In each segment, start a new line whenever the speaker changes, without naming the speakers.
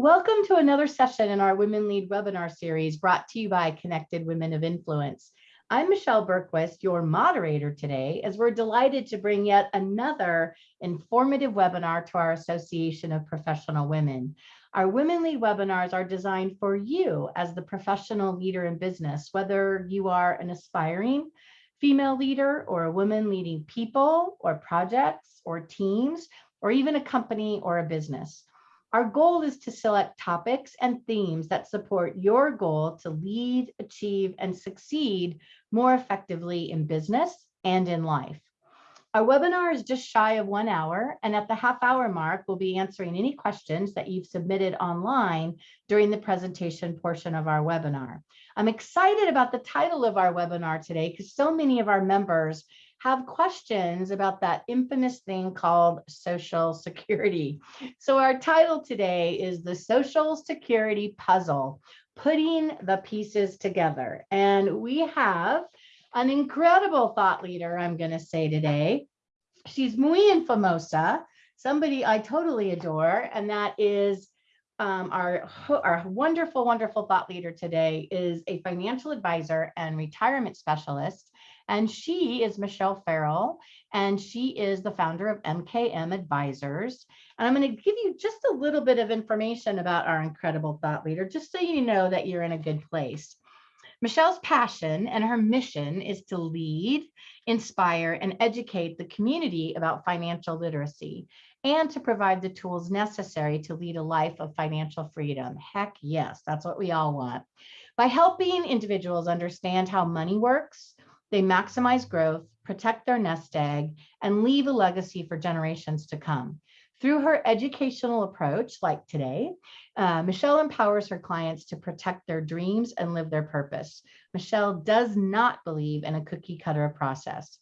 Welcome to another session in our Women Lead webinar series brought to you by Connected Women of Influence. I'm Michelle Bergquist, your moderator today, as we're delighted to bring yet another informative webinar to our Association of Professional Women. Our Women Lead webinars are designed for you as the professional leader in business, whether you are an aspiring female leader or a woman leading people or projects or teams, or even a company or a business. Our goal is to select topics and themes that support your goal to lead, achieve, and succeed more effectively in business and in life. Our webinar is just shy of one hour, and at the half hour mark, we'll be answering any questions that you've submitted online during the presentation portion of our webinar. I'm excited about the title of our webinar today because so many of our members have questions about that infamous thing called social security. So our title today is the social security puzzle, putting the pieces together. And we have an incredible thought leader, I'm gonna say today. She's muy infamosa, somebody I totally adore, and that is um, our, our wonderful, wonderful thought leader today is a financial advisor and retirement specialist and she is Michelle Farrell, and she is the founder of MKM Advisors. And I'm going to give you just a little bit of information about our incredible thought leader, just so you know that you're in a good place. Michelle's passion and her mission is to lead, inspire, and educate the community about financial literacy and to provide the tools necessary to lead a life of financial freedom. Heck yes, that's what we all want. By helping individuals understand how money works, they maximize growth, protect their nest egg, and leave a legacy for generations to come. Through her educational approach, like today, uh, Michelle empowers her clients to protect their dreams and live their purpose. Michelle does not believe in a cookie cutter process.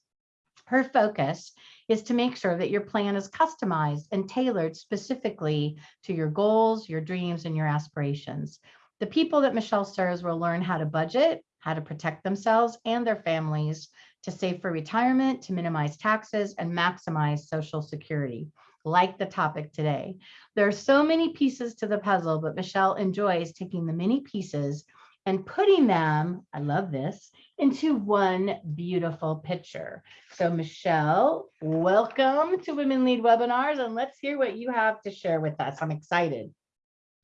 Her focus is to make sure that your plan is customized and tailored specifically to your goals, your dreams, and your aspirations. The people that Michelle serves will learn how to budget, how to protect themselves and their families, to save for retirement, to minimize taxes, and maximize Social Security, like the topic today. There are so many pieces to the puzzle, but Michelle enjoys taking the many pieces and putting them, I love this, into one beautiful picture. So Michelle, welcome to Women Lead Webinars, and let's hear what you have to share with us. I'm excited.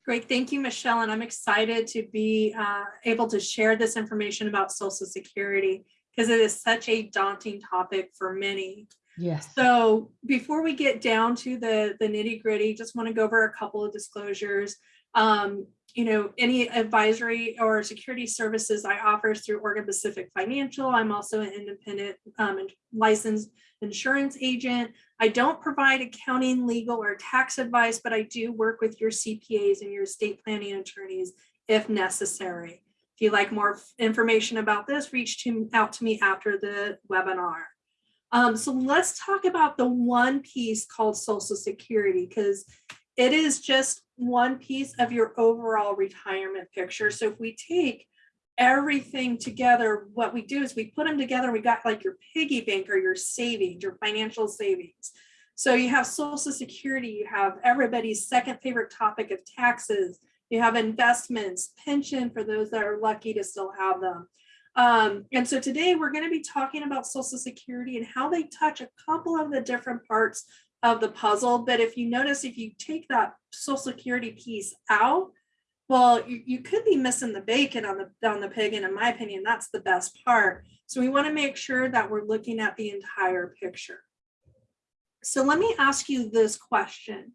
Great, thank you, Michelle. And I'm excited to be uh, able to share this information about Social Security because it is such a daunting topic for many.
Yes.
So before we get down to the, the nitty gritty, just want to go over a couple of disclosures. Um, you know, any advisory or security services I offer through Oregon Pacific Financial. I'm also an independent um, licensed insurance agent. I don't provide accounting, legal, or tax advice, but I do work with your CPAs and your estate planning attorneys if necessary. If you'd like more information about this, reach to, out to me after the webinar. Um, so let's talk about the one piece called Social Security, because it is just one piece of your overall retirement picture. So if we take everything together, what we do is we put them together, we got like your piggy bank or your savings, your financial savings. So you have social security, you have everybody's second favorite topic of taxes, you have investments, pension for those that are lucky to still have them. Um, and so today we're going to be talking about social security and how they touch a couple of the different parts of the puzzle. But if you notice, if you take that social security piece out, well, you, you could be missing the bacon on the on the pig. And in my opinion, that's the best part. So we want to make sure that we're looking at the entire picture. So let me ask you this question.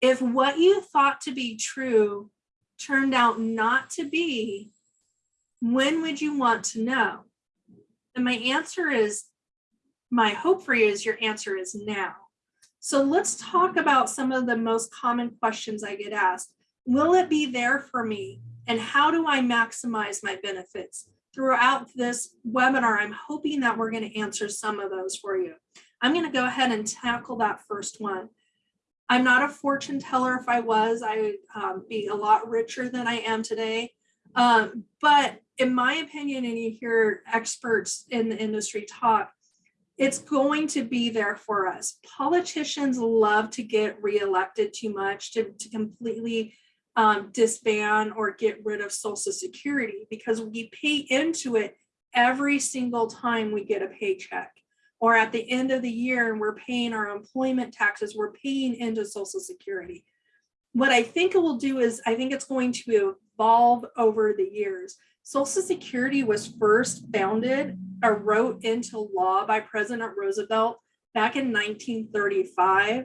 If what you thought to be true turned out not to be, when would you want to know? And my answer is, my hope for you is your answer is now. So let's talk about some of the most common questions I get asked. Will it be there for me? And how do I maximize my benefits? Throughout this webinar, I'm hoping that we're going to answer some of those for you. I'm going to go ahead and tackle that first one. I'm not a fortune teller. If I was, I would um, be a lot richer than I am today. Um, but in my opinion, and you hear experts in the industry talk, it's going to be there for us. Politicians love to get reelected too much to, to completely um, disband or get rid of social security because we pay into it every single time we get a paycheck. Or at the end of the year and we're paying our employment taxes, we're paying into social security. What I think it will do is I think it's going to evolve over the years. Social Security was first founded or wrote into law by President Roosevelt back in 1935.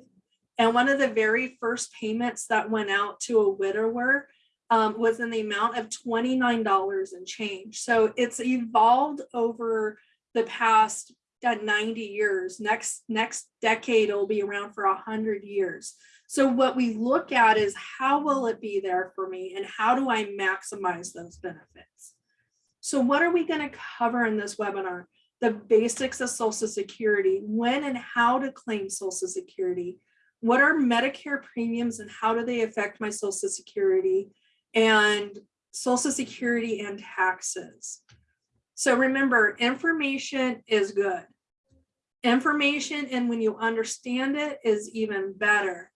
And one of the very first payments that went out to a widower um, was in the amount of $29 and change. So it's evolved over the past uh, 90 years. Next, next decade, it'll be around for 100 years. So what we look at is how will it be there for me and how do I maximize those benefits? So what are we going to cover in this webinar? The basics of Social Security, when and how to claim Social Security, what are Medicare premiums and how do they affect my Social Security, and Social Security and taxes. So remember, information is good. Information and when you understand it is even better.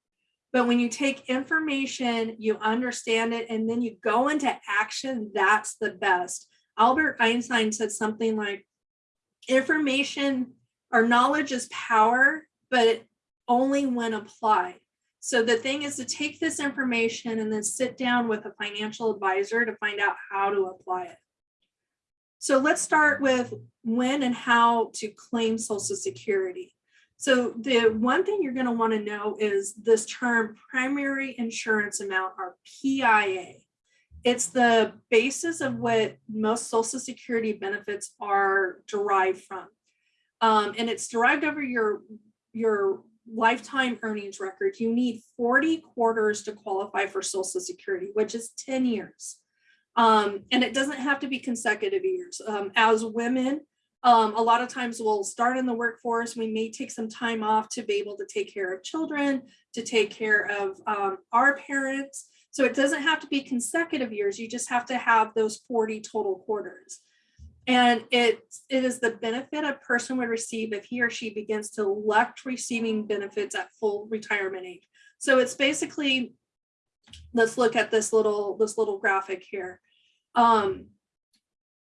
But when you take information, you understand it, and then you go into action, that's the best. Albert Einstein said something like, information or knowledge is power, but only when applied. So the thing is to take this information and then sit down with a financial advisor to find out how to apply it. So let's start with when and how to claim Social Security. So the one thing you're going to want to know is this term primary insurance amount or PIA. It's the basis of what most Social Security benefits are derived from. Um, and it's derived over your, your lifetime earnings record. You need 40 quarters to qualify for Social Security, which is 10 years. Um, and it doesn't have to be consecutive years. Um, as women, um, a lot of times we'll start in the workforce. We may take some time off to be able to take care of children, to take care of um, our parents. So it doesn't have to be consecutive years. You just have to have those 40 total quarters. And it, it is the benefit a person would receive if he or she begins to elect receiving benefits at full retirement age. So it's basically, let's look at this little, this little graphic here. Um,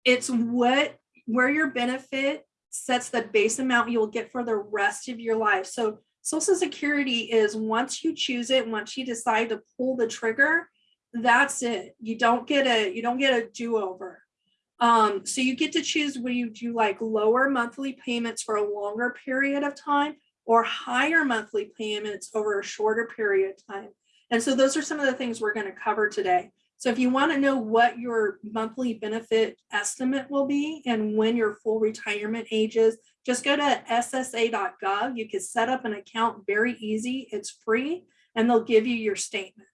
it's what where your benefit sets the base amount you'll get for the rest of your life. So Social Security is once you choose it, once you decide to pull the trigger, that's it. You don't get a you don't get a do-over. Um, so you get to choose whether you do like lower monthly payments for a longer period of time or higher monthly payments over a shorter period of time. And so those are some of the things we're going to cover today. So if you want to know what your monthly benefit estimate will be and when your full retirement age is, just go to ssa.gov. You can set up an account very easy. It's free and they'll give you your statement.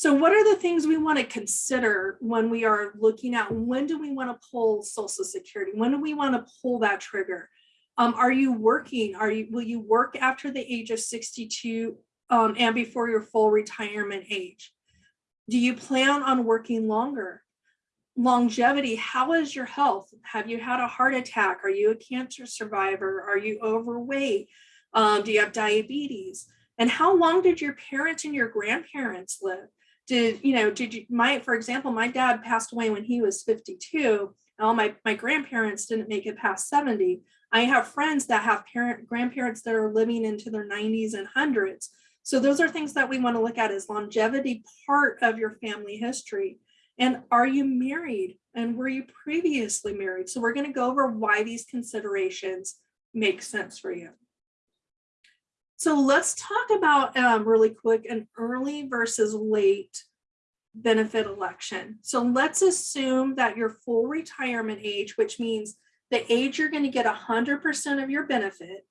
So what are the things we want to consider when we are looking at when do we want to pull Social Security? When do we want to pull that trigger? Um, are you working? Are you will you work after the age of 62 um, and before your full retirement age? Do you plan on working longer? Longevity, how is your health? Have you had a heart attack? Are you a cancer survivor? Are you overweight? Um, do you have diabetes? And how long did your parents and your grandparents live? Did, you know, did you, my, for example, my dad passed away when he was 52. All my, my grandparents didn't make it past 70. I have friends that have parent grandparents that are living into their 90s and hundreds. So those are things that we want to look at as longevity part of your family history. And are you married? And were you previously married? So we're going to go over why these considerations make sense for you. So let's talk about um, really quick an early versus late benefit election. So let's assume that your full retirement age, which means the age you're going to get 100% of your benefit,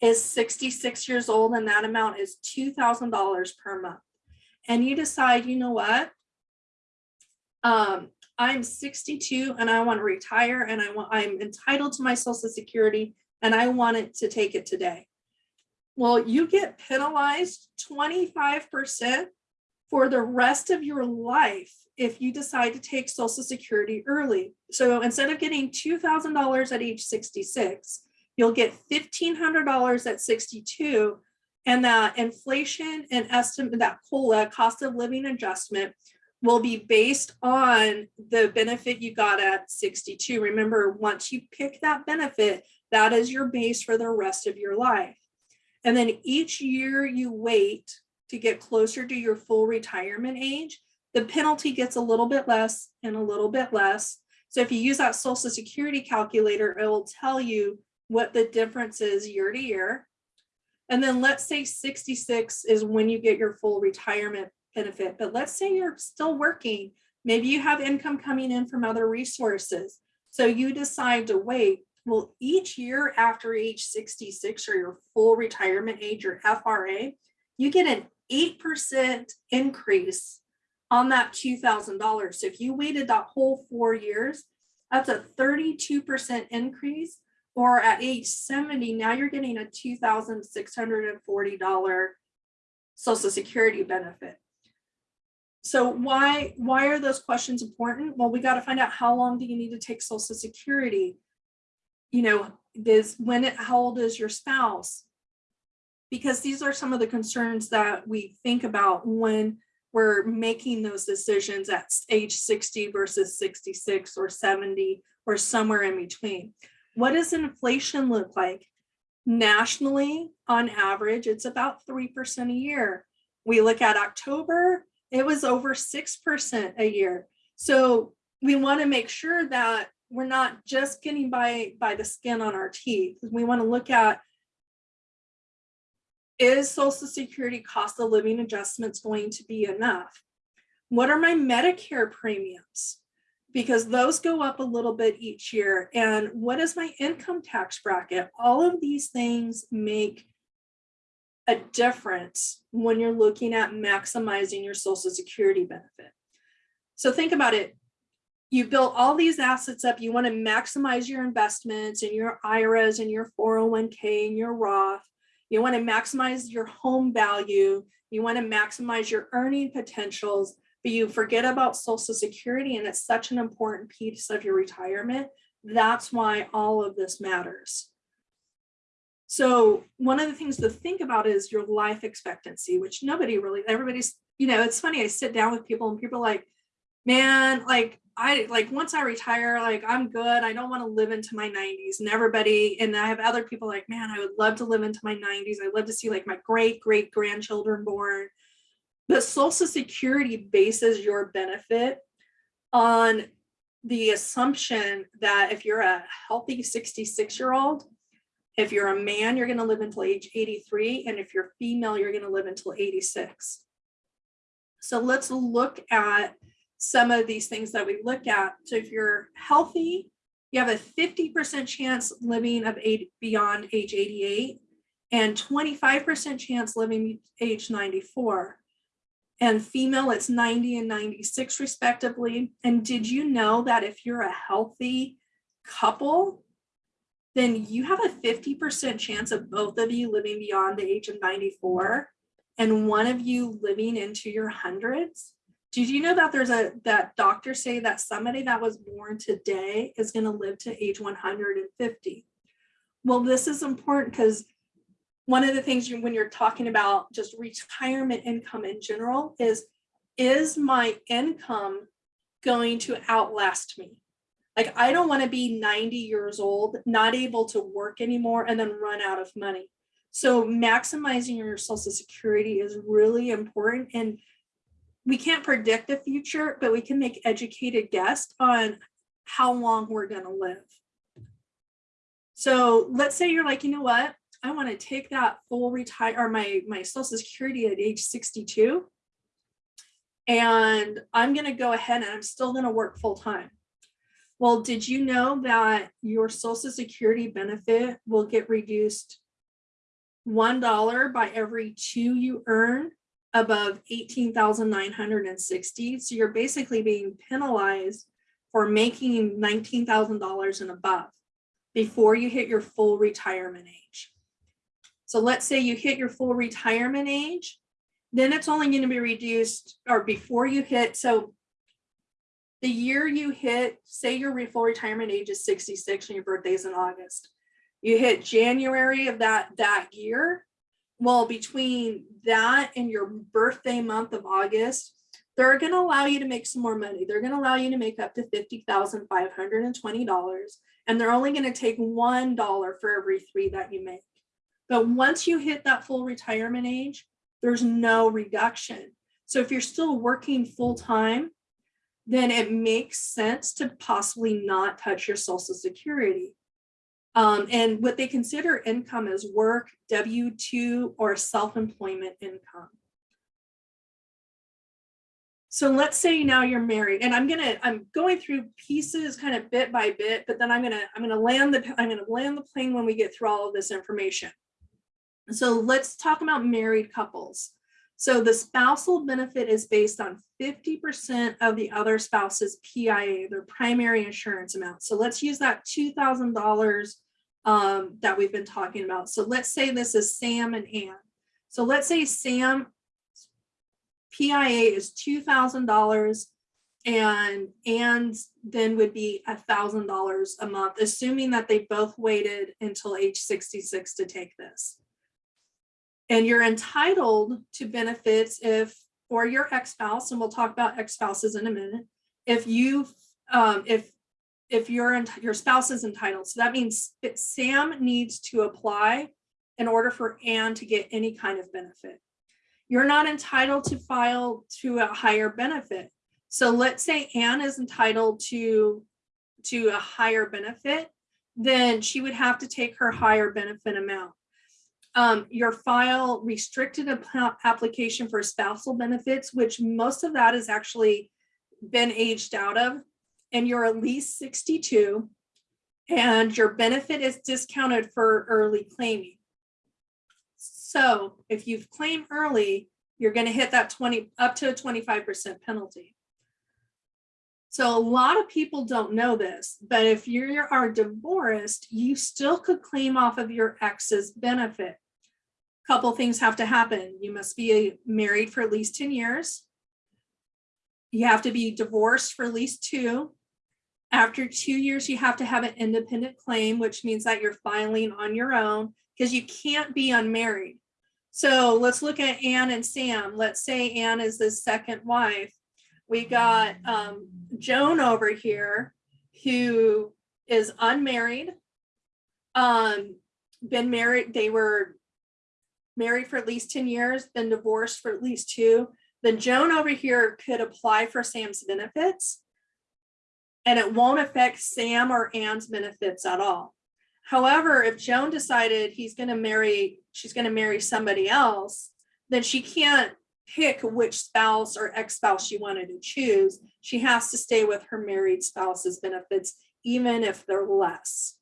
is 66 years old and that amount is $2,000 per month. And you decide, you know what? Um, I'm 62 and I want to retire and I want I'm entitled to my social security and I want it to take it today. Well, you get penalized 25% for the rest of your life if you decide to take social security early. So instead of getting $2,000 at age 66, You'll get $1,500 at 62 And that inflation and estimate, that COLA, cost of living adjustment, will be based on the benefit you got at sixty-two. Remember, once you pick that benefit, that is your base for the rest of your life. And then each year you wait to get closer to your full retirement age, the penalty gets a little bit less and a little bit less. So if you use that social security calculator, it will tell you what the difference is year to year. And then let's say sixty-six is when you get your full retirement benefit, but let's say you're still working. Maybe you have income coming in from other resources. So you decide to wait. Well, each year after age sixty-six or your full retirement age or FRA, you get an eight percent increase on that two thousand dollars. So if you waited that whole four years, that's a thirty-two percent increase. Or at age seventy, now you're getting a two thousand six hundred and forty dollar social security benefit. So why, why are those questions important? Well, we got to find out how long do you need to take social security? You know, this, when, it- how old is your spouse? Because these are some of the concerns that we think about when we're making those decisions at age sixty versus sixty-six or seventy or somewhere in between. What does inflation look like? Nationally, on average, it's about three percent a year. We look at October, it was over six percent a year. So we want to make sure that we're not just getting by by the skin on our teeth. We want to look at is social security cost of living adjustments going to be enough? What are my Medicare premiums? Because those go up a little bit each year. And what is my income tax bracket? All of these things make a difference when you're looking at maximizing your social security benefit. So think about it. You built all these assets up. You want to maximize your investments and your IRAs and your 401k and your Roth. You want to maximize your home value. You want to maximize your earning potentials, but you forget about social security and it's such an important piece of your retirement. That's why all of this matters. So one of the things to think about is your life expectancy, which nobody really, everybody's, you know, it's funny, I sit down with people and people are like, man, like I like once I retire, like I'm good. I don't want to live into my 90s. And everybody, and I have other people like, man, I would love to live into my 90s. I'd love to see like my great great grandchildren born. But Social Security bases your benefit on the assumption that if you're a healthy 66 year old, if you're a man, you're going to live until age 83. And if you're female, you're going to live until 86. So let's look at some of these things that we look at. So if you're healthy, you have a 50% chance living of eight beyond age 88 and 25% chance living age 94. And female, it's 90 and 96 respectively. And did you know that if you're a healthy couple, then you have a 50% chance of both of you living beyond the age of 94 and one of you living into your hundreds? Did you know that there's a, that doctors say that somebody that was born today is going to live to age 150? Well, this is important because one of the things you, when you're talking about just retirement income in general is, is my income going to outlast me? Like, I don't want to be 90 years old, not able to work anymore and then run out of money. So maximizing your social security is really important and we can't predict the future, but we can make educated guess on how long we're gonna live. So let's say you're like, you know what? I want to take that full retire or my, my social security at age 62. And I'm gonna go ahead and I'm still gonna work full time. Well, did you know that your social security benefit will get reduced one dollar by every two you earn above eighteen thousand nine hundred and sixty. So you're basically being penalized for making nineteen thousand dollars and above before you hit your full retirement age. So let's say you hit your full retirement age, then it's only going to be reduced or before you hit. So the year you hit, say your full retirement age is 66 and your birthday's in August. You hit January of that that year. Well, between that and your birthday month of August, they're gonna allow you to make some more money. They're gonna allow you to make up to fifty thousand five hundred and they're only gonna take one dollar for every three that you make. But once you hit that full retirement age, there's no reduction. So if you're still working full-time, then it makes sense to possibly not touch your social security. Um, and what they consider income is work, W-2 or self-employment income. So let's say now you're married and I'm gonna, I'm going through pieces kind of bit by bit, but then I'm gonna, I'm gonna land the, I'm gonna land the plane when we get through all of this information. So let's talk about married couples. So the spousal benefit is based on fifty percent of the other spouse's PIA, their primary insurance amount. So let's use that two thousand dollars um, that we've been talking about. So let's say this is Sam and Ann. So let's say Sam PIA is two thousand dollars and Ann's then would be thousand dollars a month, assuming that they both waited until age sixty-six to take this. And you're entitled to benefits if, or your ex-spouse, and we'll talk about ex-spouses in a minute, if you, um, if, if your, your spouse is entitled. So that means that Sam needs to apply in order for Ann to get any kind of benefit. You're not entitled to file to a higher benefit. So let's say Ann is entitled to, to a higher benefit, then she would have to take her higher benefit amount um, your file restricted application for spousal benefits, which most of that has actually been aged out of, and you're at least 62, and your benefit is discounted for early claiming. So if you've claimed early, you're going to hit that 20 up to a 25% penalty. So a lot of people don't know this, but if you are divorced, you still could claim off of your ex's benefit A couple things have to happen. You must be uh, married for at least 10 years. You have to be divorced for at least two. After two years, you have to have an independent claim, which means that you're filing on your own because you can't be unmarried. So let's look at Anne and Sam. Let's say Anne is the second wife. We got um, Joan over here who is unmarried. Um, been married, they were married for at least 10 years, been divorced for at least two, then Joan over here could apply for Sam's benefits. And it won't affect Sam or Ann's benefits at all. However, if Joan decided he's going to marry, she's going to marry somebody else, then she can't pick which spouse or ex-spouse she wanted to choose. She has to stay with her married spouse's benefits, even if they're less.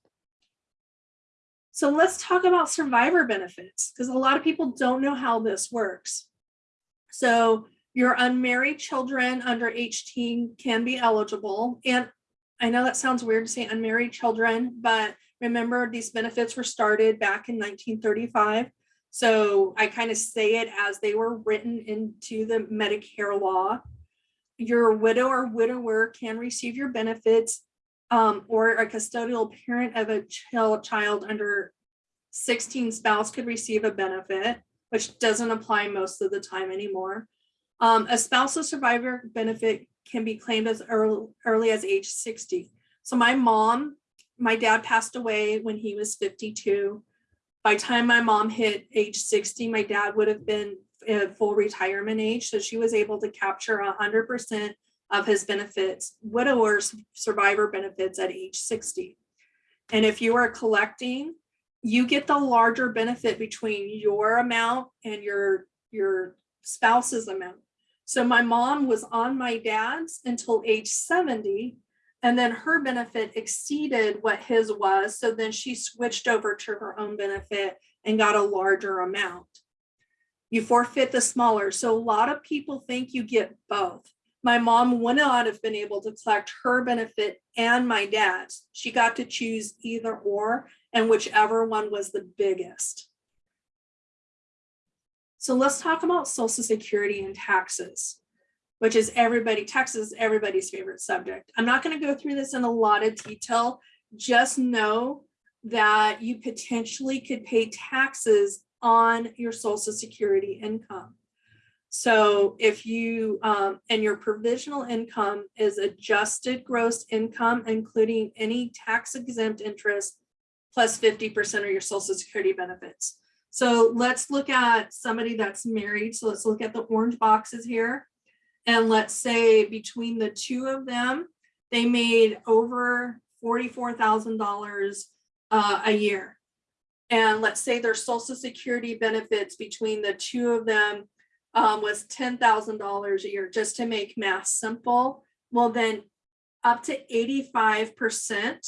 So let's talk about survivor benefits because a lot of people don't know how this works. So your unmarried children under 18 can be eligible. And I know that sounds weird to say unmarried children, but remember these benefits were started back in 1935. So I kind of say it as they were written into the Medicare law. Your widow or widower can receive your benefits um, or a custodial parent of a child, under 16 spouse could receive a benefit, which doesn't apply most of the time anymore. Um, a spousal survivor benefit can be claimed as early, early as age 60. So my mom, my dad passed away when he was 52. By time my mom hit age 60, my dad would have been at full retirement age. So she was able to capture 100% of his benefits, widower's survivor benefits at age 60. And if you are collecting, you get the larger benefit between your amount and your, your spouse's amount. So my mom was on my dad's until age 70, and then her benefit exceeded what his was. So then she switched over to her own benefit and got a larger amount. You forfeit the smaller. So a lot of people think you get both my mom would not have been able to collect her benefit and my dad's. She got to choose either or, and whichever one was the biggest. So let's talk about Social Security and taxes, which is everybody, taxes, everybody's favorite subject. I'm not going to go through this in a lot of detail. Just know that you potentially could pay taxes on your social security income. So if you, um, and your provisional income is adjusted gross income, including any tax exempt interest plus plus fifty percent of your social security benefits. So let's look at somebody that's married. So let's look at the orange boxes here. And let's say between the two of them, they made over forty-four thousand dollars uh, a year. And let's say their social security benefits between the two of them um, was ten thousand dollars a year, just to make math simple. Well, then up to eighty-five percent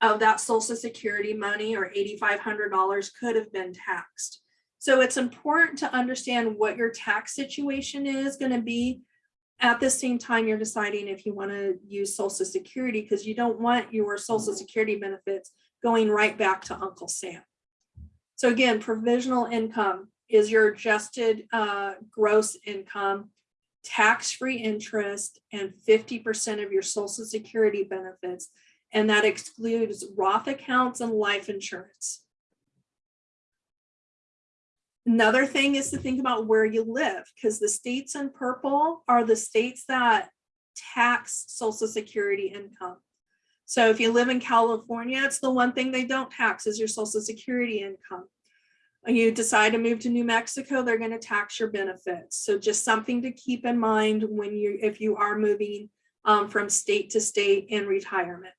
of that social security money or eighty-five hundred dollars could have been taxed. So it's important to understand what your tax situation is gonna be. At the same time, you're deciding if you wanna use social security, because you don't want your social security benefits going right back to Uncle Sam. So again, provisional income is your adjusted uh, gross income, tax-free interest, and fifty percent of your social security benefits. And that excludes Roth accounts and life insurance. Another thing is to think about where you live, because the states in purple are the states that tax social security income. So if you live in California, it's the one thing they don't tax is your social security income. When you decide to move to New Mexico, they're going to tax your benefits. So just something to keep in mind when you, if you are moving um, from state to state in retirement.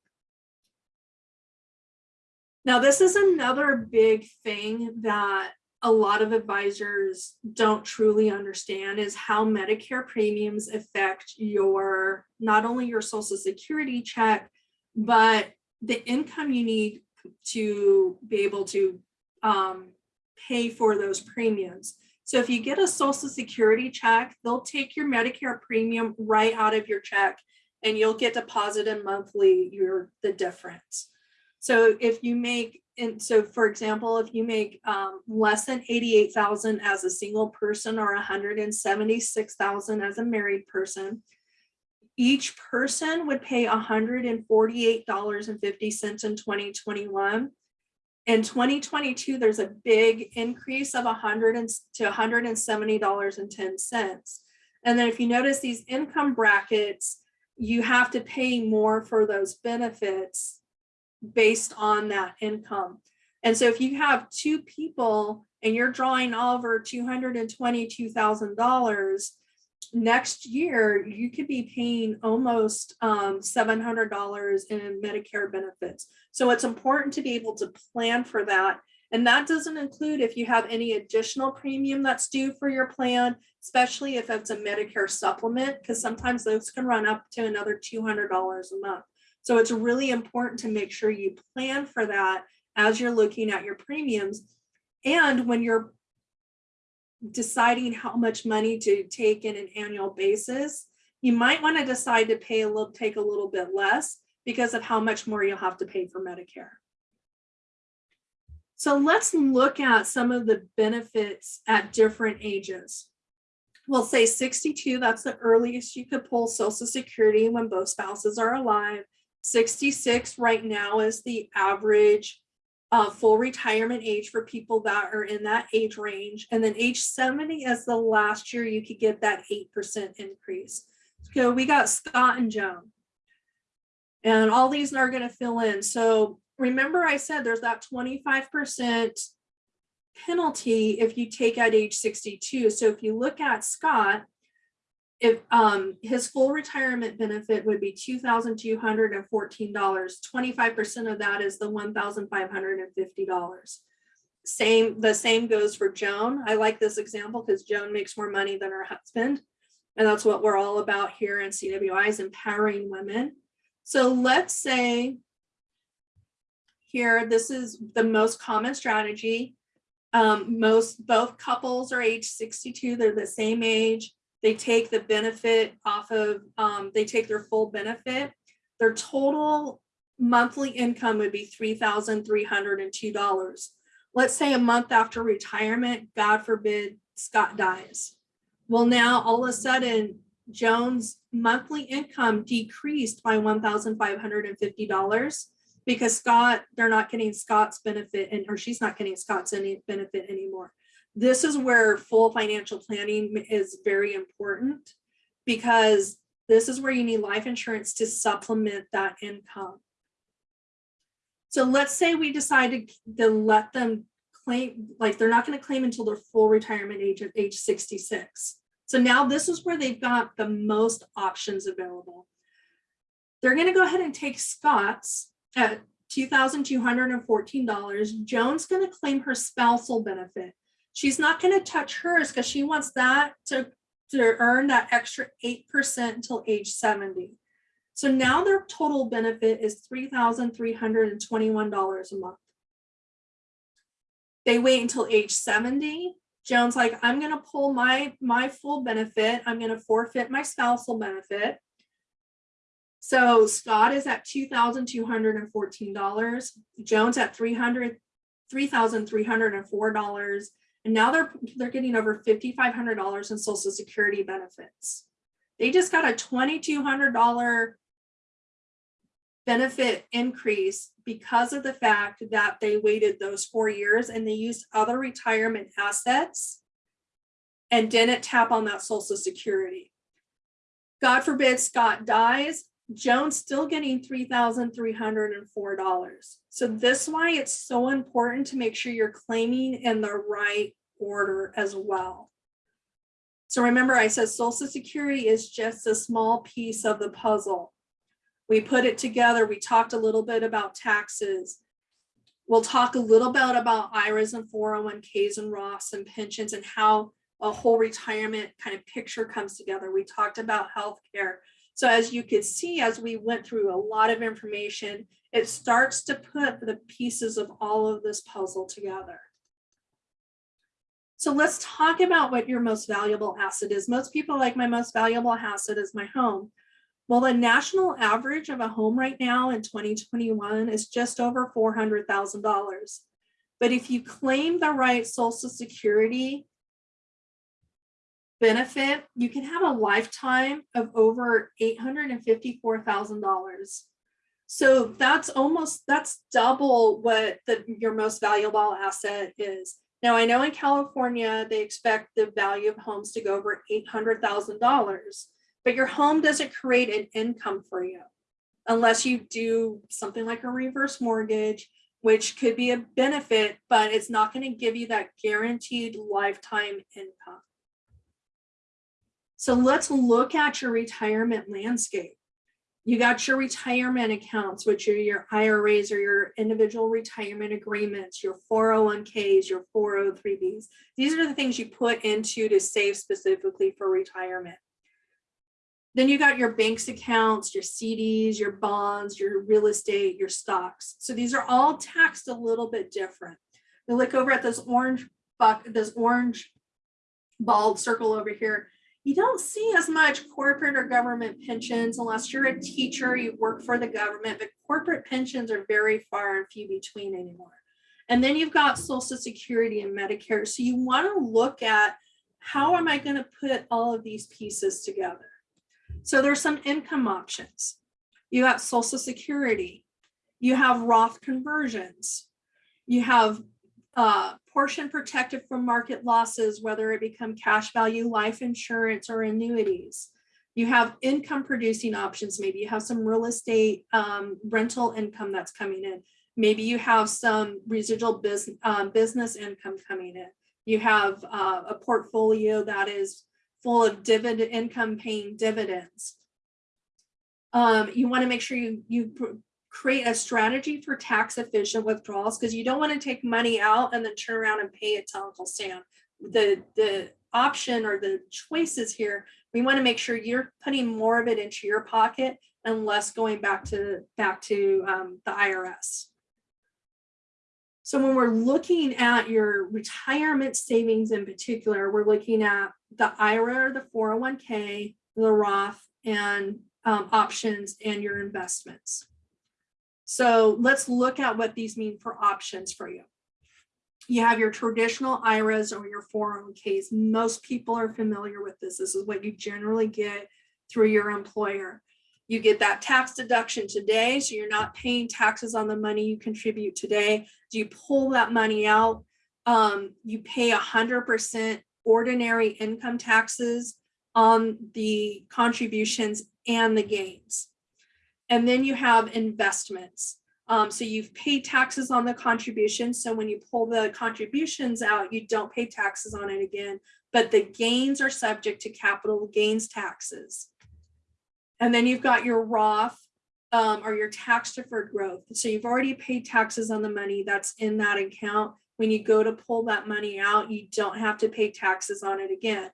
Now, this is another big thing that a lot of advisors don't truly understand is how Medicare premiums affect your, not only your social security check, but the income you need to be able to um, pay for those premiums. So if you get a social security check, they'll take your Medicare premium right out of your check and you'll get deposited monthly your the difference. So if you make, and so for example, if you make um, less than 88,000 as a single person or 176,000 as a married person, each person would pay $148.50 in 2021. In 2022, there's a big increase of 100 to $170.10. And then if you notice these income brackets, you have to pay more for those benefits based on that income. And so if you have two people and you're drawing over $222,000, next year you could be paying almost um, $700 in Medicare benefits. So it's important to be able to plan for that. And that doesn't include if you have any additional premium that's due for your plan, especially if it's a Medicare supplement, because sometimes those can run up to another $200 a month. So it's really important to make sure you plan for that as you're looking at your premiums. And when you're deciding how much money to take in an annual basis, you might want to decide to pay a little, take a little bit less because of how much more you'll have to pay for Medicare. So let's look at some of the benefits at different ages. We'll say 62, that's the earliest you could pull Social Security when both spouses are alive. 66 right now is the average uh, full retirement age for people that are in that age range. And then age 70 is the last year you could get that 8% increase. So we got Scott and Joan. And all these are going to fill in. So remember I said there's that 25% penalty if you take at age 62. So if you look at Scott, if um his full retirement benefit would be two thousand two hundred and fourteen dollars. 25 percent of that is the one thousand five hundred and fifty dollars. Same the same goes for joan. I like this example because joan makes more money than her husband. And that's what we're all about here in cwi is empowering women. So let's say here this is the most common strategy. Um most both couples are age 62 they're the same age they take the benefit off of, um, they take their full benefit. Their total monthly income would be $3,302. Let's say a month after retirement, God forbid, Scott dies. Well, now all of a sudden, Joan's monthly income decreased by $1,550 because Scott, they're not getting Scott's benefit and, or she's not getting Scott's any benefit anymore. This is where full financial planning is very important because this is where you need life insurance to supplement that income. So let's say we decided to let them claim, like they're not going to claim until their full retirement age of age 66. So now this is where they've got the most options available. They're going to go ahead and take Scott's at $2,214. Joan's going to claim her spousal benefit. She's not going to touch hers because she wants that to, to earn that extra 8% until age 70. So now their total benefit is $3,321 a month. They wait until age 70. Joan's like, I'm gonna pull my, my full benefit. I'm gonna forfeit my spousal benefit. So Scott is at $2,214. Joan's at 300, $3,304. And now they're, they're getting over $5,500 in social security benefits. They just got a $2,200 benefit increase because of the fact that they waited those four years and they used other retirement assets and didn't tap on that social security. God forbid Scott dies, Joan's still getting $3,304. So this is why it's so important to make sure you're claiming in the right order as well. So remember I said social security is just a small piece of the puzzle. We put it together. We talked a little bit about taxes. We'll talk a little bit about IRAs and 401ks and Roths and pensions and how a whole retirement kind of picture comes together. We talked about healthcare. So as you could see, as we went through a lot of information, it starts to put the pieces of all of this puzzle together. So let's talk about what your most valuable asset is. Most people like my most valuable asset is my home. Well, the national average of a home right now in 2021 is just over $400,000. But if you claim the right social security benefit, you can have a lifetime of over $854,000. So that's almost, that's double what the, your most valuable asset is. Now, I know in California, they expect the value of homes to go over $800,000 but your home doesn't create an income for you unless you do something like a reverse mortgage, which could be a benefit, but it's not going to give you that guaranteed lifetime income. So let's look at your retirement landscape. You got your retirement accounts, which are your IRAs or your individual retirement agreements, your 401ks, your 403bs. These are the things you put into to save specifically for retirement. Then you got your banks accounts, your CDs, your bonds, your real estate, your stocks. So these are all taxed a little bit different. We look over at this orange buck, this orange bald circle over here. You don't see as much corporate or government pensions unless you're a teacher, you work for the government, but corporate pensions are very far and few between anymore. And then you've got Social Security and Medicare. So you want to look at how am I going to put all of these pieces together? So there's some income options. You got social security. You have Roth conversions. You have uh, portion protected from market losses, whether it become cash value, life insurance, or annuities. You have income producing options. Maybe you have some real estate um, rental income that's coming in. Maybe you have some residual business, um, business income coming in. You have uh, a portfolio that is full of dividend income paying dividends. Um, you want to make sure you, you create a strategy for tax efficient withdrawals because you don't want to take money out and then turn around and pay it to Uncle Sam. The, the option or the choices here, we want to make sure you're putting more of it into your pocket and less going back to back to um, the IRS. So when we're looking at your retirement savings in particular, we're looking at the IRA the 401k, the Roth, and um, options and your investments. So let's look at what these mean for options for you. You have your traditional IRAs or your 401ks. Most people are familiar with this. This is what you generally get through your employer. You get that tax deduction today, so you're not paying taxes on the money you contribute today. Do you pull that money out? Um, you pay hundred percent ordinary income taxes on the contributions and the gains. And then you have investments. Um, so you've paid taxes on the contributions. So when you pull the contributions out, you don't pay taxes on it again, but the gains are subject to capital gains taxes. And then you've got your Roth um, or your tax deferred growth. So you've already paid taxes on the money that's in that account. When you go to pull that money out, you don't have to pay taxes on it again.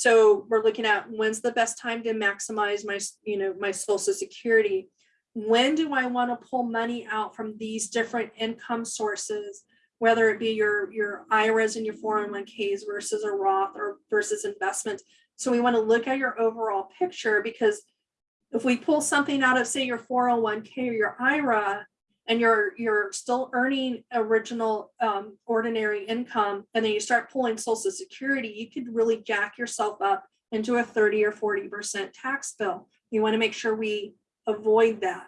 So we're looking at when's the best time to maximize my, you know, my social security. When do I want to pull money out from these different income sources? Whether it be your, your IRAs and your 401ks versus a Roth or versus investments. So we want to look at your overall picture because if we pull something out of say your 401k or your IRA and you're you're still earning original um, ordinary income and then you start pulling social security, you could really jack yourself up into a 30 or 40% tax bill. You want to make sure we avoid that.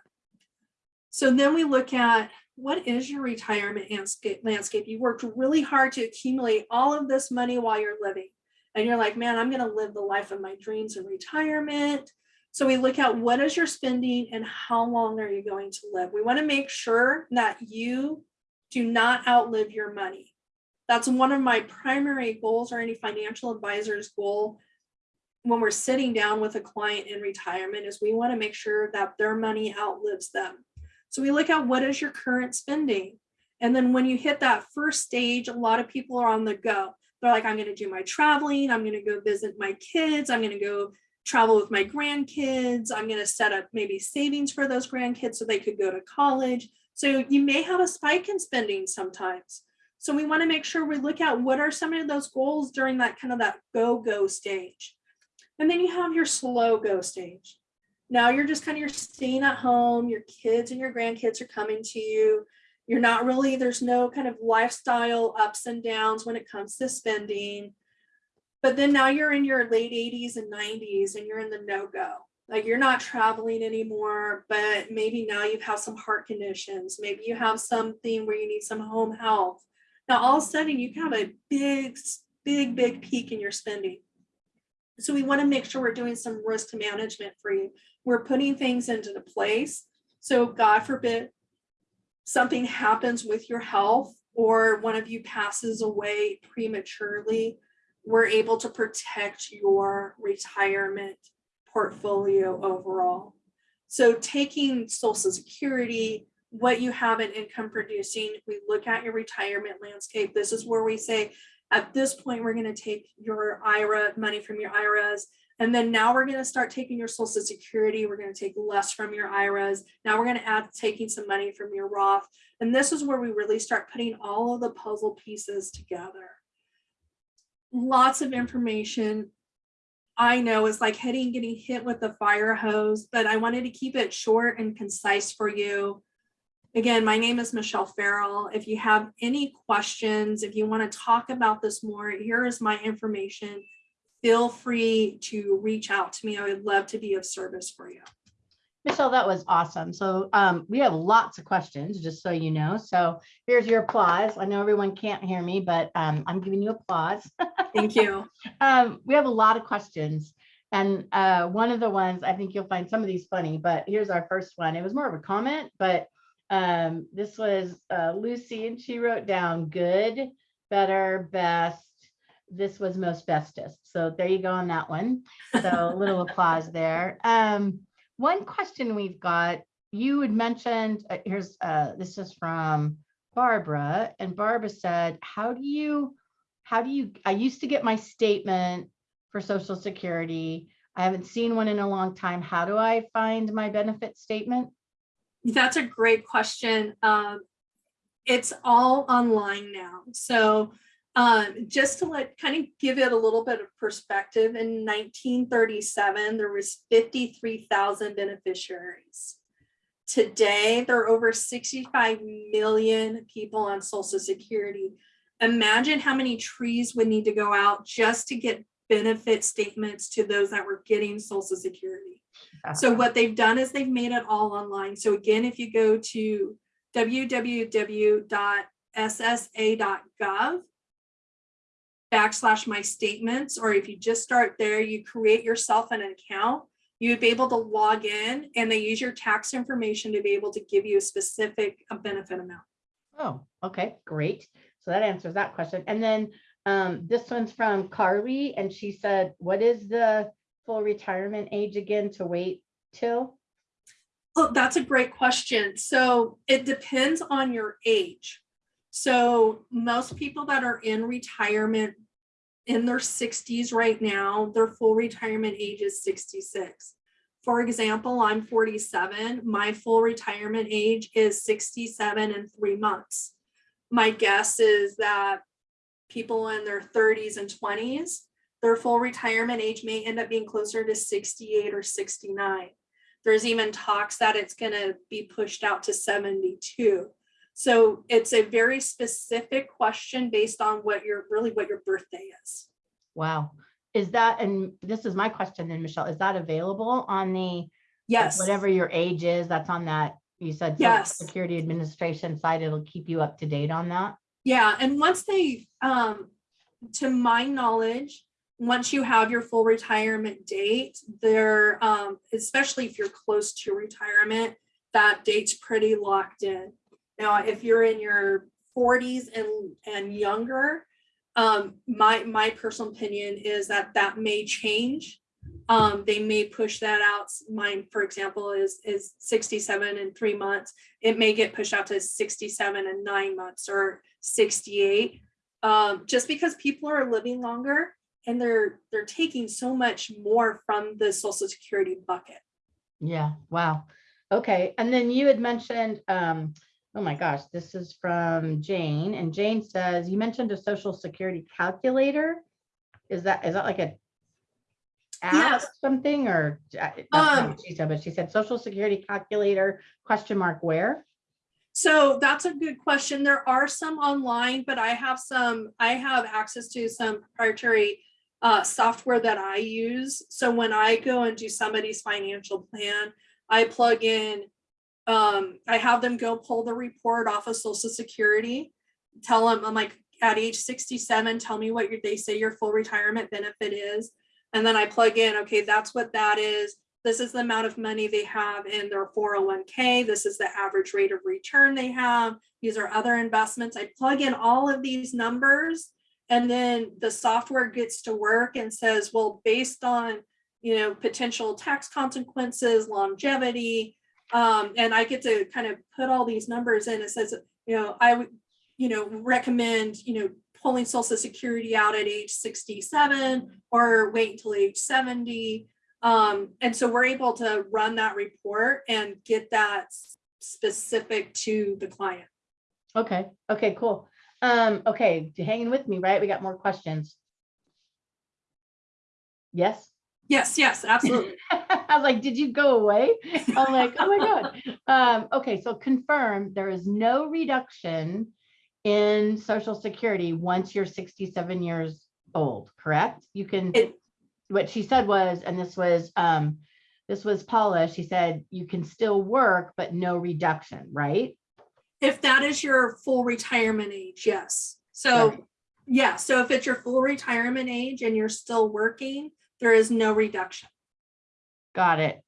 So then we look at what is your retirement landscape landscape? You worked really hard to accumulate all of this money while you're living. And you're like, man, I'm going to live the life of my dreams in retirement. So we look at what is your spending and how long are you going to live? We want to make sure that you do not outlive your money. That's one of my primary goals or any financial advisor's goal when we're sitting down with a client in retirement is we want to make sure that their money outlives them. So we look at what is your current spending. And then when you hit that first stage, a lot of people are on the go. They're like, I'm going to do my traveling. I'm going to go visit my kids. I'm going to go travel with my grandkids. I'm going to set up maybe savings for those grandkids so they could go to college. So you may have a spike in spending sometimes. So we want to make sure we look at what are some of those goals during that kind of that go go stage. And then you have your slow go stage. Now you're just kind of you're staying at home, your kids and your grandkids are coming to you. You're not really, there's no kind of lifestyle ups and downs when it comes to spending. But then now you're in your late 80s and 90s and you're in the no-go. Like you're not traveling anymore, but maybe now you have some heart conditions. Maybe you have something where you need some home health. Now all of a sudden you have a big, big, big peak in your spending. So we want to make sure we're doing some risk management for you. We're putting things into the place. So God forbid something happens with your health or one of you passes away prematurely we're able to protect your retirement portfolio overall. So taking social security, what you have in income producing, we look at your retirement landscape. This is where we say, at this point, we're going to take your IRA money from your IRAs. And then now we're going to start taking your social security. We're going to take less from your IRAs. Now we're going to add taking some money from your Roth. And this is where we really start putting all of the puzzle pieces together lots of information. I know it's like hitting, getting hit with the fire hose, but I wanted to keep it short and concise for you. Again, my name is Michelle Farrell. If you have any questions, if you want to talk about this more, here is my information. Feel free to reach out to me. I would love to be of service for you.
Michelle, that was awesome. So um, we have lots of questions, just so you know. So here's your applause. I know everyone can't hear me, but um, I'm giving you applause.
Thank you.
um, we have a lot of questions. And uh, one of the ones, I think you'll find some of these funny, but here's our first one. It was more of a comment, but um, this was uh, Lucy and she wrote down good, better, best. This was most bestest. So there you go on that one. So a little applause there. Um, one question we've got, you had mentioned, uh, here's, uh, this is from Barbara, and Barbara said, how do you, how do you, I used to get my statement for Social Security. I haven't seen one in a long time. How do I find my benefit statement?
That's a great question. Um, it's all online now. So um, just to let kind of give it a little bit of perspective, in 1937, there was 53,000 beneficiaries. Today, there are over 65 million people on Social Security. Imagine how many trees would need to go out just to get benefit statements to those that were getting Social Security. So what they've done is they've made it all online. So again, if you go to www.ssa.gov backslash my statements, or if you just start there, you create yourself an account, you'd be able to log in and they use your tax information to be able to give you a specific benefit amount.
Oh, okay, great. So that answers that question. And then um, this one's from Carly and she said, what is the full retirement age again to wait till?
Oh, that's a great question. So it depends on your age. So most people that are in retirement in their sixties right now, their full retirement age is sixty-six. For example, I'm forty-seven. My full retirement age is sixty-seven and three months. My guess is that people in their thirties and twenties, their full retirement age may end up being closer to sixty-eight or sixty-nine. There's even talks that it's gonna be pushed out to seventy-two. So it's a very specific question based on what your, really what your birthday is.
Wow. Is that, and this is my question then, Michelle, is that available on the, like,
Yes.
whatever your age is, that's on that, you said Social
Yes.
Security Administration side, it'll keep you up to date on that?
Yeah, and once they, um, to my knowledge, once you have your full retirement date, there, um, especially if you're close to retirement, that date's pretty locked in. Now, if you're in your forties and, and younger, um, my, my personal opinion is that that may change. Um, they may push that out. Mine, for example, is, is sixty-seven and three months. It may get pushed out to sixty-seven and nine months or 68 um just because people are living longer and they're they're taking so much more from the social security bucket
Yeah, wow. Okay, and then you had mentioned, um, oh my gosh, this is from Jane, and Jane says, you mentioned a social security calculator. Is that, is that like a app or
Yes.
something, or? uh,
Um,
She said, but she said social security calculator, question mark, where?
so that's a good question there are some online but i have some i have access to some proprietary uh, software that i use so when i go and do somebody's financial plan i plug in um, i have them go pull the report off of social security tell them i'm like at age 67 tell me what your they say your full retirement benefit is and then i plug in okay that's what that is this is the amount of money they have in their 401k. This is the average rate of return they have. These are other investments. I plug in all of these numbers and then the software gets to work and says, well, based on, you know, potential tax consequences, longevity, um, and I get to kind of put all these numbers in. It says, you know, I would, you know, recommend, you know, pulling social security out at age 67 or wait until age 70. Um, and so we're able to run that report and get that specific to the client.
Okay, okay, cool. Um, okay, hanging with me, right? We got more questions. Yes?
Yes, yes, absolutely.
I was like, did you go away? I'm like, oh my God. Um, okay, so confirm there is no reduction in social security once you're sixty-seven years old, correct? You can,
It-
what she said was, and this was, um, this was Paula, she said, you can still work, but no reduction, right?
If that is your full retirement age, yes. So, yeah, so if it's your full retirement age and you're still working, there is no reduction.
Got it.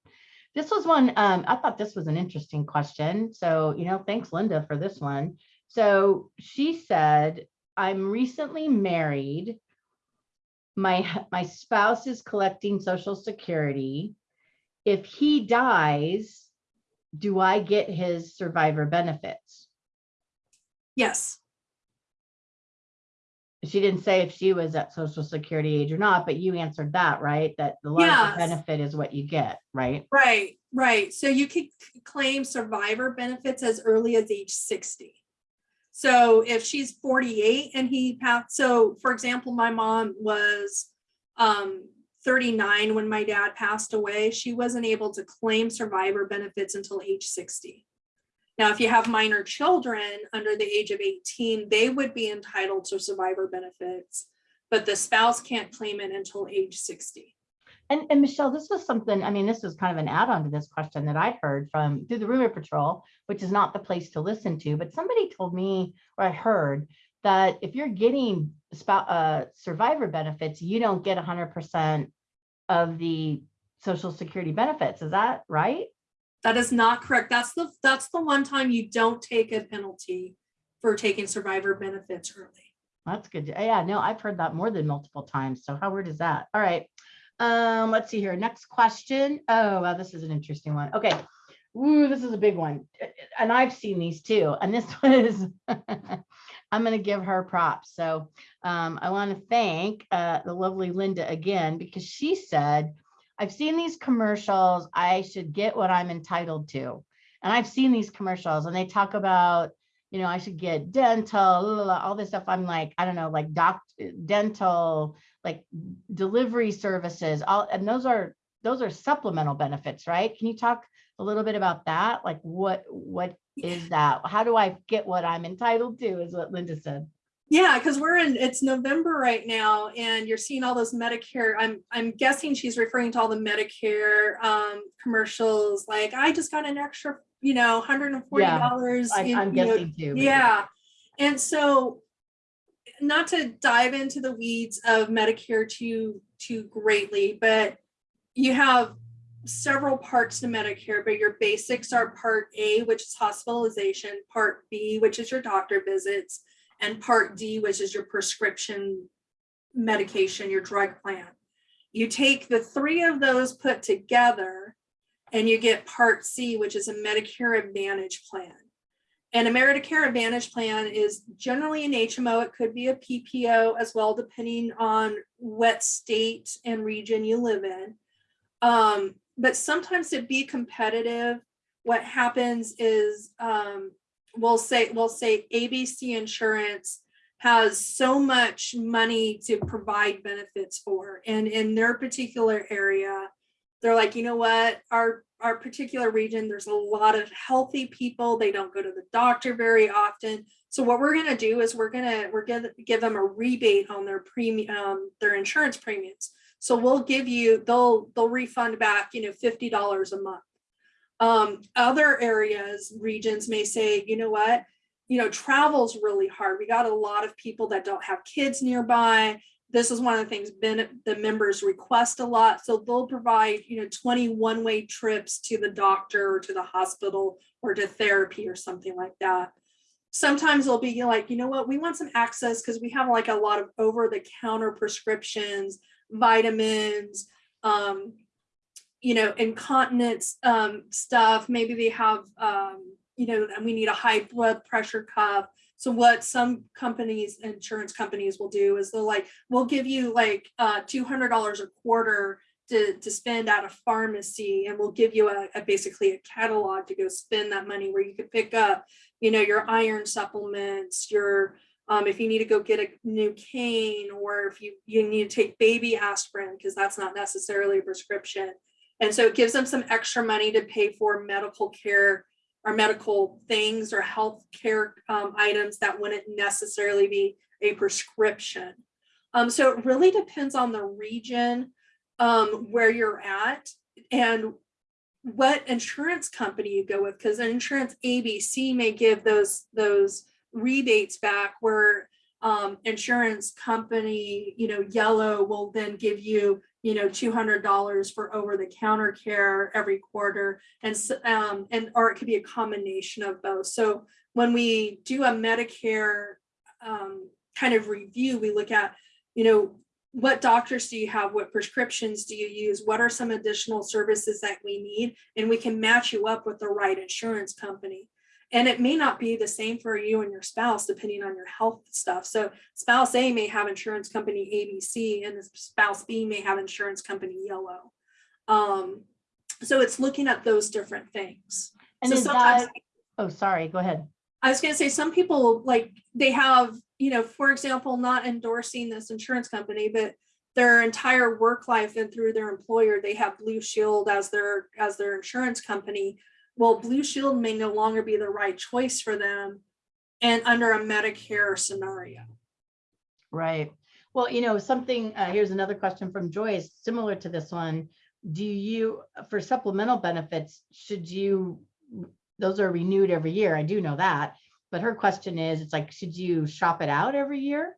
This was one, um, I thought this was an interesting question. So, you know, thanks Linda for this one. So she said, I'm recently married. My, my spouse is collecting social security. If he dies, do I get his survivor benefits?
Yes,
She didn't say if she was at social security age or not, but you answered that, right? That the larger
Yes.
benefit is what you get, right?
right, right. So you could claim survivor benefits as early as age 60. So if she's 48 and he passed, so for example, my mom was um 39 when my dad passed away. She wasn't able to claim survivor benefits until age 60. Now, if you have minor children under the age of 18, they would be entitled to survivor benefits, but the spouse can't claim it until age 60.
And, and Michelle, this was something, I mean, this was kind of an add-on to this question that I'd heard from through the rumor patrol, which is not the place to listen to, but somebody told me, or I heard that if you're getting uh, survivor benefits, you don't get hundred percent of the social security benefits. Is that right?
That is not correct. That's the, that's the one time you don't take a penalty for taking survivor benefits early.
That's good. Yeah, no, I've heard that more than multiple times. So how weird is that? All right. Um, let's see here. Next question. Oh, wow, this is an interesting one. Okay. Ooh, this is a big one. And I've seen these too. And this one is, I'm going to give her props. So um, I want to thank uh, the lovely Linda again, because she said, I've seen these commercials. I should get what I'm entitled to. And I've seen these commercials and they talk about you know, I should get dental, la, la, la, all this stuff. I'm like, I don't know, like doc, eh, dental, like delivery services, all, and those are, those are supplemental benefits, right? Can you talk a little bit about that? Like what, what is that? How do I get what I'm entitled to is what Linda said.
Yeah, because we're in, it's November right now and you're seeing all those Medicare, I'm, I'm guessing she's referring to all the Medicare um, commercials, like I just got an extra, you know, hundred and forty dollars.
I- I'm guessing too.
Yeah, and so not to dive into the weeds of Medicare too, too greatly, but you have several parts to Medicare, but your basics are part A, which is hospitalization, part B, which is your doctor visits, and part D, which is your prescription medication, your drug plan. You take the three of those put together and you get part C, which is a Medicare Advantage plan. And a Medicare Advantage plan is generally an HMO. It could be a PPO as well, depending on what state and region you live in. Um, but sometimes to be competitive, what happens is um, we'll say we'll say ABC Insurance has so much money to provide benefits for, and in their particular area, they're like, you know what, our our particular region, there's a lot of healthy people. They don't go to the doctor very often. So what we're gonna do is we're gonna we're gonna give them a rebate on their premium, um, their insurance premiums. So we'll give you, they'll they'll refund back, you know, fifty dollars a month. Um, other areas, regions may say, you know what, you know, travel's really hard. We got a lot of people that don't have kids nearby. This is one of the things ben, the members request a lot. So they'll provide, you know, 21 way trips to the doctor or to the hospital or to therapy or something like that. Sometimes they'll be like, you know what, we want some access because we have like a lot of over the counter prescriptions, vitamins, um, you know, incontinence um, stuff. Maybe they have, um, you know, and we need a high blood pressure cuff. So what some companies, insurance companies will do is they'll like, we'll give you like uh, $200 a quarter to, to spend at a pharmacy and we'll give you a, a basically a catalog to go spend that money where you could pick up, you know, your iron supplements, your um, if you need to go get a new cane or if you, you need to take baby aspirin because that's not necessarily a prescription. And so it gives them some extra money to pay for medical care or medical things or health care um, items that wouldn't necessarily be a prescription. Um, so it really depends on the region um, where you're at and what insurance company you go with because an insurance ABC may give those those rebates back where um, insurance company, you know, yellow will then give you, you know, $200 for over the counter care every quarter. And, um, and, or it could be a combination of both. So when we do a Medicare um, kind of review, we look at, you know, what doctors do you have? What prescriptions do you use? What are some additional services that we need? And we can match you up with the right insurance company. And it may not be the same for you and your spouse, depending on your health stuff. So spouse A may have insurance company ABC and spouse B may have insurance company yellow. Um, so it's looking at those different things.
And
so sometimes
that, oh, sorry, go ahead.
I was gonna say, some people like, they have, you know, for example, not endorsing this insurance company, but their entire work life and through their employer, they have Blue Shield as their, as their insurance company well, Blue Shield may no longer be the right choice for them and under a Medicare scenario.
Right. Well, you know, something, uh, here's another question from Joyce, similar to this one. Do you, for supplemental benefits, should you, those are renewed every year. I do know that. But her question is, it's like, should you shop it out every year?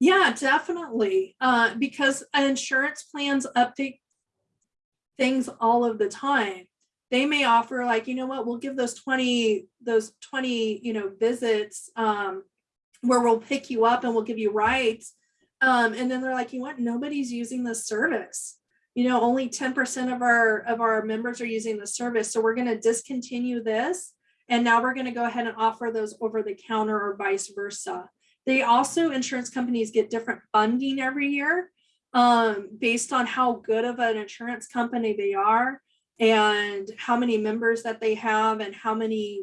Yeah, definitely. Uh, because insurance plans update things all of the time. They may offer like, you know what, we'll give those 20, those 20, you know, visits um, where we'll pick you up and we'll give you rides. Um, and then they're like, you know what, nobody's using this service. You know, only 10% of our of our members are using the service. So we're going to discontinue this. And now we're going to go ahead and offer those over the counter or vice versa. They also, insurance companies get different funding every year um, based on how good of an insurance company they are and how many members that they have and how many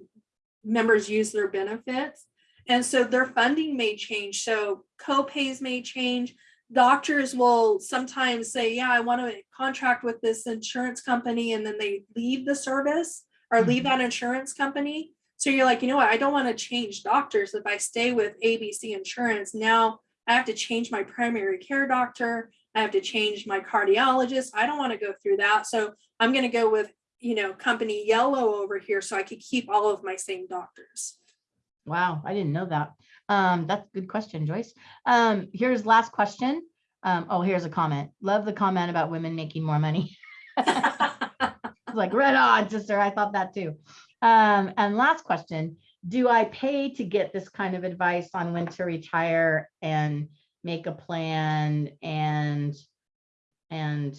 members use their benefits. And so their funding may change. So co-pays may change. Doctors will sometimes say, yeah, I want to contract with this insurance company and then they leave the service or leave mm-hmm. that insurance company. So you're like, you know what, I don't want to change doctors. If I stay with ABC insurance, now I have to change my primary care doctor. I have to change my cardiologist. I don't want to go through that. So I'm going to go with, you know, company yellow over here so I could keep all of my same doctors.
Wow, I didn't know that. Um, that's a good question, Joyce. Um, here's last question. Um, oh, here's a comment. Love the comment about women making more money. like right on, sister. I thought that too. Um, and last question, do I pay to get this kind of advice on when to retire and make a plan and and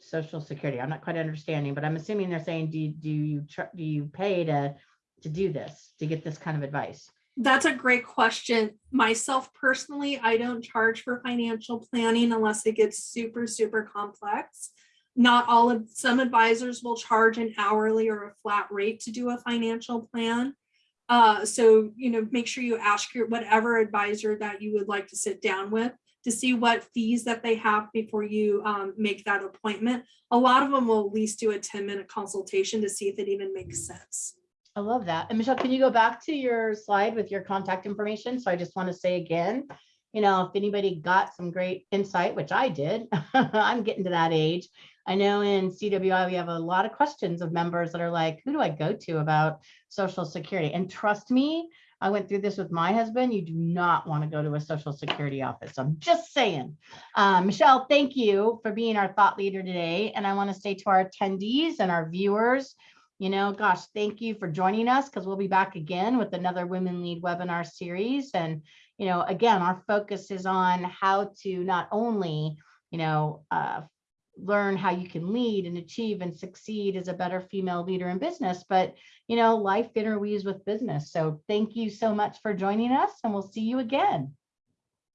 social security? I'm not quite understanding, but I'm assuming they're saying, do, do you do you pay to to do this, to get this kind of advice?
That's a great question. Myself personally, I don't charge for financial planning unless it gets super, super complex. Not all of, some advisors will charge an hourly or a flat rate to do a financial plan. Uh, so, you know, make sure you ask your whatever advisor that you would like to sit down with to see what fees that they have before you um, make that appointment. A lot of them will at least do a 10 minute consultation to see if it even makes sense.
I love that. And Michelle, can you go back to your slide with your contact information? So I just want to say again, you know, if anybody got some great insight, which I did, I'm getting to that age. I know in CWI, we have a lot of questions of members that are like, who do I go to about social security? And trust me, I went through this with my husband. You do not want to go to a social security office. I'm just saying. Um, Michelle, thank you for being our thought leader today. And I want to say to our attendees and our viewers, you know, gosh, thank you for joining us because we'll be back again with another Women Lead webinar series. And, you know, again, our focus is on how to not only, you know, uh, learn how you can lead and achieve and succeed as a better female leader in business, but, you know, life interweaves with business. So thank you so much for joining us and we'll see you again.